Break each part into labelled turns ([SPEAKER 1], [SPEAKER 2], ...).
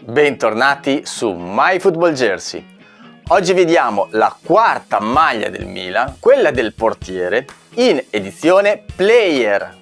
[SPEAKER 1] Bentornati su My Football Jersey. Oggi vediamo la quarta maglia del Milan, quella del portiere, in edizione Player.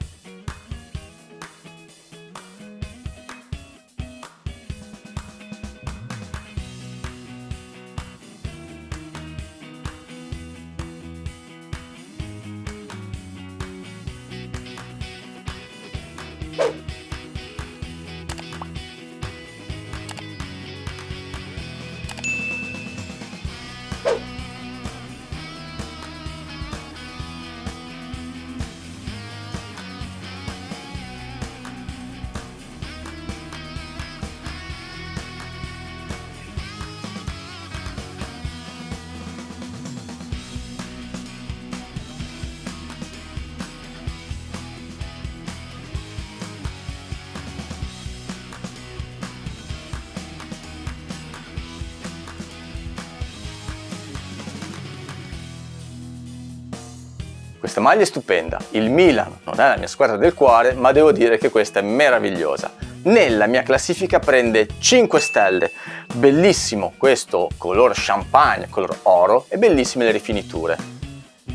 [SPEAKER 1] Questa maglia è stupenda, il Milan non è la mia squadra del cuore, ma devo dire che questa è meravigliosa. Nella mia classifica prende 5 stelle, bellissimo questo color champagne, color oro e bellissime le rifiniture.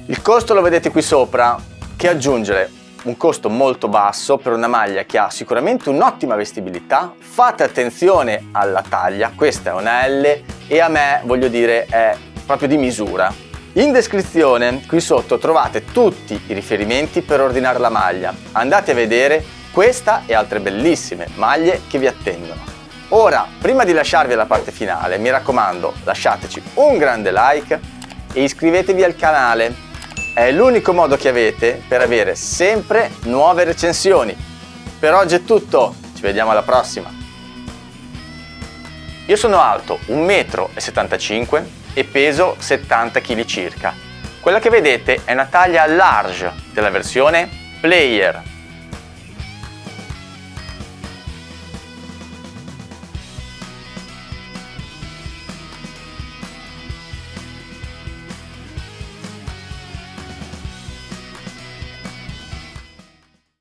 [SPEAKER 1] Il costo lo vedete qui sopra, che aggiungere un costo molto basso per una maglia che ha sicuramente un'ottima vestibilità, fate attenzione alla taglia, questa è una L e a me voglio dire è proprio di misura, in descrizione qui sotto trovate tutti i riferimenti per ordinare la maglia. Andate a vedere questa e altre bellissime maglie che vi attendono. Ora, prima di lasciarvi alla parte finale, mi raccomando lasciateci un grande like e iscrivetevi al canale. È l'unico modo che avete per avere sempre nuove recensioni. Per oggi è tutto, ci vediamo alla prossima. Io sono alto 1,75 m e peso 70 kg circa. Quella che vedete è una taglia large della versione Player